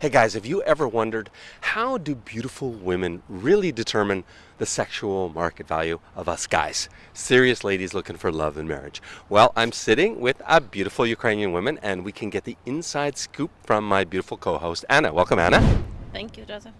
Hey guys, have you ever wondered how do beautiful women really determine the sexual market value of us guys? Serious ladies looking for love and marriage. Well, I'm sitting with a beautiful Ukrainian woman and we can get the inside scoop from my beautiful co-host Anna. Welcome Anna. Thank you, Joseph.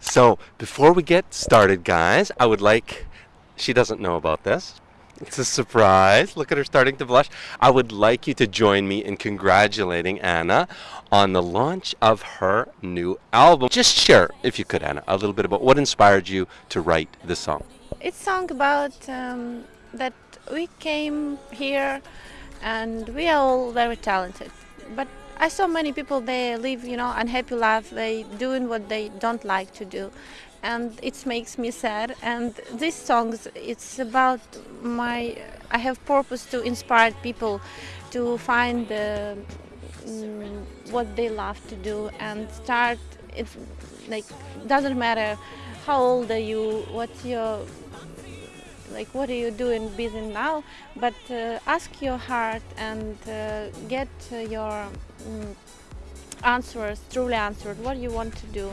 So, before we get started guys, I would like she doesn't know about this. It's a surprise. Look at her starting to blush. I would like you to join me in congratulating Anna on the launch of her new album. Just share, if you could, Anna, a little bit about what inspired you to write this song. It's a song about um, that we came here and we are all very talented. But I saw many people they live, you know, unhappy life. They doing what they don't like to do, and it makes me sad. And this songs, it's about my. I have purpose to inspire people to find the, mm, what they love to do and start. It like doesn't matter how old are you, what's your like what are you doing busy now but uh, ask your heart and uh, get your mm, answers truly answered what you want to do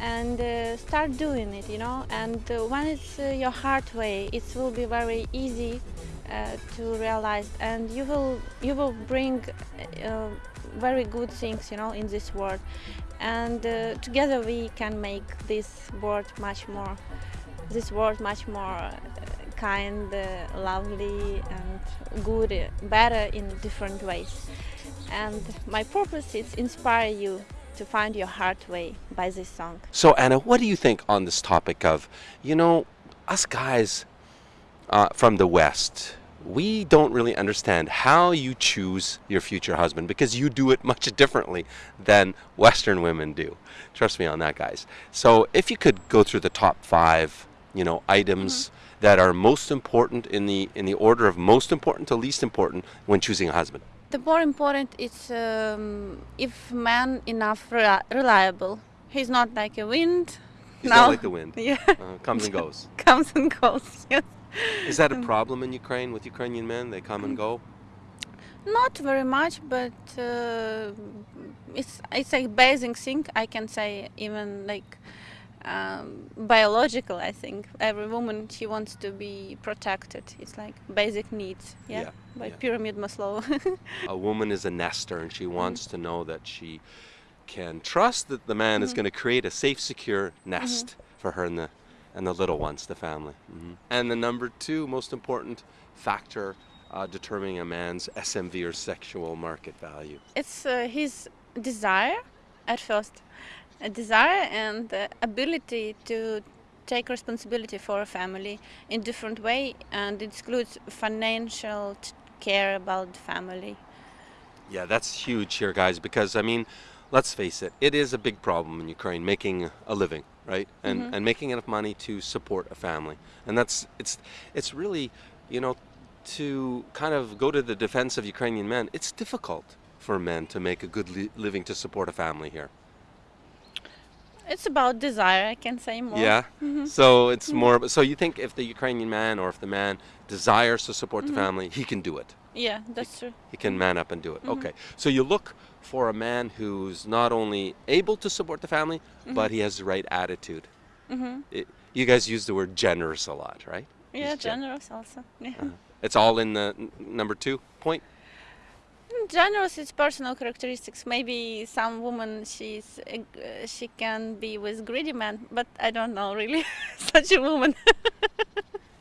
and uh, start doing it you know? And uh, when it's uh, your heart way it will be very easy to realize. And you will you will bring very good things you know in this world. And together we can make this world much more this world much more kind, uh, lovely and good, uh, better in different ways. And my purpose is inspire you to find your heart way by this song. So Anna, what do you think on this topic of, you know, us guys uh, from the West, we don't really understand how you choose your future husband because you do it much differently than Western women do. Trust me on that, guys. So if you could go through the top five, you know, items mm -hmm that are most important in the in the order of most important to least important when choosing a husband? The more important is um, if man enough reliable. He's not like a wind. He's no. not like the wind. Yeah. Uh, comes and goes. comes and goes. Yes. Is that a problem in Ukraine with Ukrainian men? They come and go. Not very much, but uh, it's it's a basic thing. I can say even like um, biological i think every woman she wants to be protected it's like basic needs yeah, yeah by yeah. pyramid maslow a woman is a nester and she wants mm -hmm. to know that she can trust that the man mm -hmm. is mm-hmm. going to create a safe secure nest mm -hmm. for her and the and the little ones the family mm-hmm. and the number two most important factor uh, determining a man's smv or sexual market value it's uh, his desire at first a desire and the ability to take responsibility for a family in different way and it includes financial care about family. Yeah that's huge here guys because i mean let's face it it is a big problem in ukraine making a living right? And mm -hmm. and making enough money to support a family. And that's it's it's really you know to kind of go to the defense of ukrainian men it's difficult for men to make a good li living to support a family here it's about desire, I can say more. Yeah. Mm -hmm. So it's mm -hmm. more. So you think if the Ukrainian man or if the man desires to support mm -hmm. the mm-hmm. family, he can do it. Yeah, that's he, true. He can man up and do it. Mm-hmm. Okay. So you look for a man who's not only able to support the family, mm-hmm. but he has the right attitude. It, you guys use the word generous a lot, right? Yeah, generous also. Yeah. Uh -huh. It's all in the number two point generous it's personal characteristics maybe some woman she's uh, she can be with greedy men but i don't know really such a woman.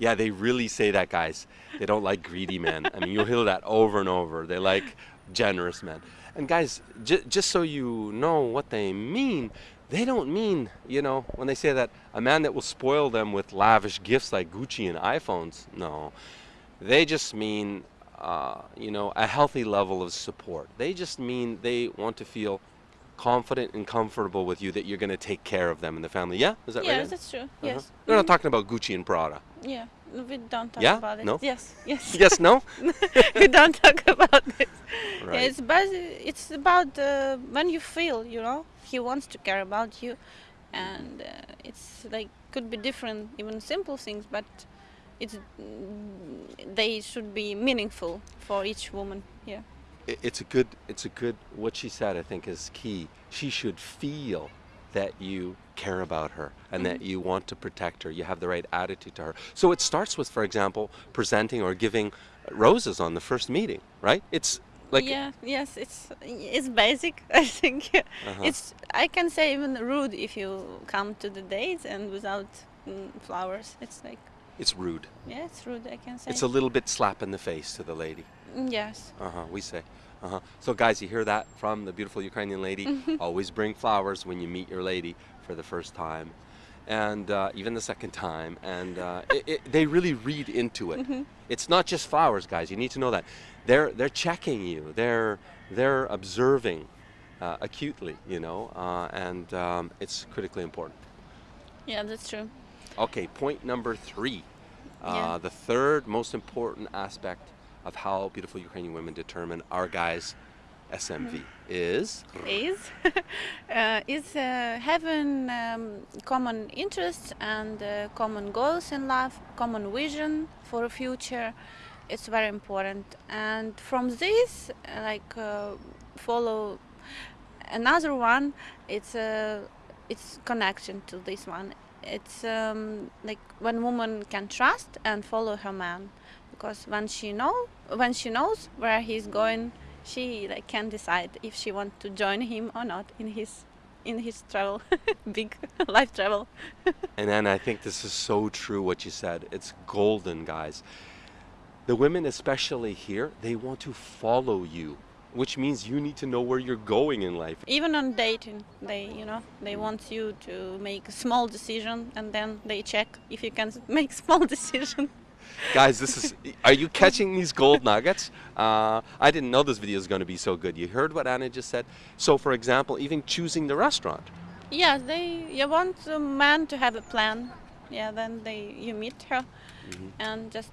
Yeah they really say that guys. They don't like greedy men. I mean you'll hear that over and over. They like generous men. And guys just so you know what they mean they don't mean you know when they say that a man that will spoil them with lavish gifts like gucci and iphones no. They just mean uh, you know, a healthy level of support. They just mean they want to feel confident and comfortable with you that you're going to take care of them and the family. Yeah, is that yes, right? Yes, that's true. Uh -huh. Yes. They're not talking about Gucci and Prada. Yeah, we don't talk yeah? about it. No. Yes. Yes. yes. No. we don't talk about this. Right. Yeah, it's about it's about uh, when you feel, you know, he wants to care about you, and uh, it's like could be different, even simple things, but it's they should be meaningful for each woman yeah it's a good it's a good what she said i think is key she should feel that you care about her and that you want to protect her you have the right attitude to her so it starts with for example presenting or giving roses on the first meeting right it's like yeah, yes, it's it's basic. I think Uh-huh. it's I can say even rude if you come to the date and without mm, flowers. It's like it's rude. Yeah, it's rude. I can say. it's a little bit slap in the face to the lady. Mm, yes. uh-huh we say. Uh-huh. So guys you hear that from the beautiful ukrainian lady? Always bring flowers when you meet your lady for the first time. And uh, even the second time. And uh, it, it, they really read into it. It's not just flowers guys. You need to know that. They're they're checking you. They're they're observing uh, acutely you know? Uh, and um, it's critically important. Yeah, that's true. Okay point number three uh, Yeah. the third most important aspect of how beautiful ukrainian women determine our guys smv is Is uh, is uh, having um, common interests and uh, common goals in life, common vision for the future. It's very important, and from this, like uh, follow another one. It's uh, it's connection to this one. It's um, like when woman can trust and follow her man, because when she know when she knows where he's going, she like can decide if she want to join him or not in his in his travel, big life travel. And then I think this is so true what you said. It's golden, guys. The women, especially here, they want to follow you, which means you need to know where you're going in life. Even on dating, they you know they want you to make a small decision and then they check if you can make small decision. Guys, this is. Are you catching these gold nuggets? Uh, I didn't know this video is going to be so good. You heard what Anna just said? So, for example, even choosing the restaurant. Yeah, they you want a man to have a plan. Yeah, then they you meet her and just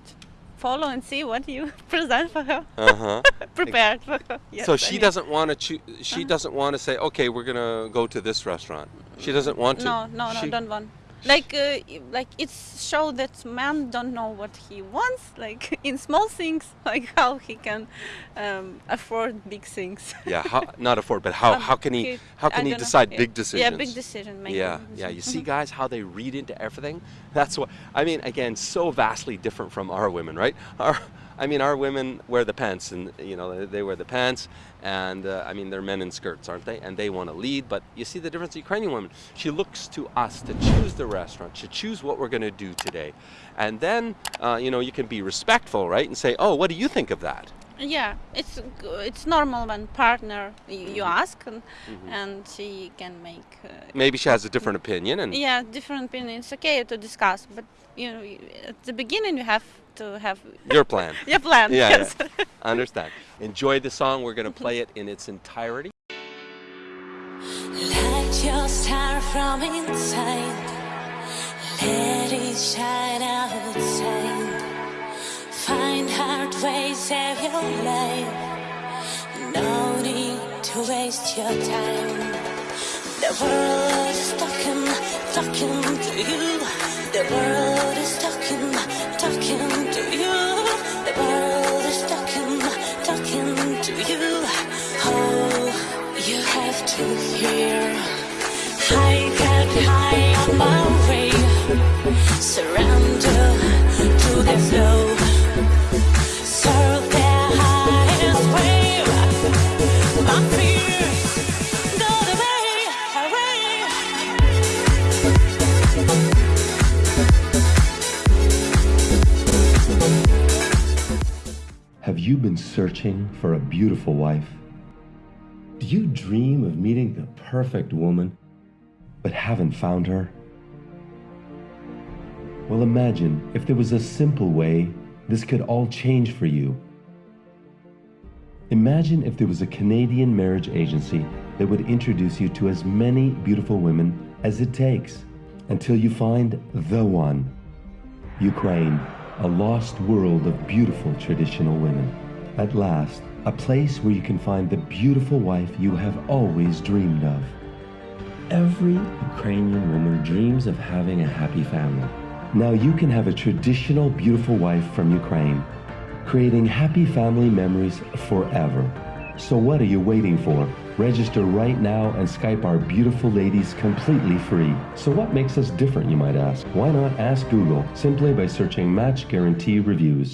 follow and see what you present for her, Uh huh. prepared for her. Yes, so I she mean- doesn't want to choose. She doesn't want to say, "Okay, we're gonna go to this restaurant." She doesn't want to. No, no, no, She- don't want. Like, uh, like it's show that man don't know what he wants. Like in small things, like how he can um, afford big things. Yeah, how, not afford, but how, Um, how can he he- how I can he don't know. decide Yeah. big decisions? Yeah, big decision making. Yeah, yeah. You see, guys, how they read into everything. That's what I mean. Again, so vastly different from our women, right? Our, I mean, our women wear the pants, and you know they, they wear the pants, and uh, I mean they're men in skirts, aren't they? And they want to lead. But you see the difference. The Ukrainian woman, she looks to us to choose the restaurant, to choose what we're going to do today, and then uh, you know you can be respectful, right, and say, oh, what do you think of that? Yeah, it's it's normal when partner you, Mm-hmm. ask and, and she can make. Uh, Maybe she has a different opinion, and yeah, different opinions. Okay to discuss, but you know, at the beginning you have to have your plan. your plan. Yeah, yes. yeah. Understand. Enjoy the song. We're going to play it in its entirety. Light your star from inside. Let it shine outside. Find hard ways save your life. No need to waste your time. The world is talking, talking to you. The world is talking, talking to you. The world is talking, talking to you. Oh, you have to hear. My way. Surrender to the flow. Searching for a beautiful wife? Do you dream of meeting the perfect woman, but haven't found her? Well, imagine if there was a simple way this could all change for you. Imagine if there was a Canadian marriage agency that would introduce you to as many beautiful women as it takes until you find the one. Ukraine, a lost world of beautiful traditional women. At last, a place where you can find the beautiful wife you have always dreamed of. Every Ukrainian woman dreams of having a happy family. Now you can have a traditional beautiful wife from Ukraine, creating happy family memories forever. So what are you waiting for? Register right now and Skype our beautiful ladies completely free. So what makes us different, you might ask? Why not ask Google simply by searching Match Guarantee Reviews?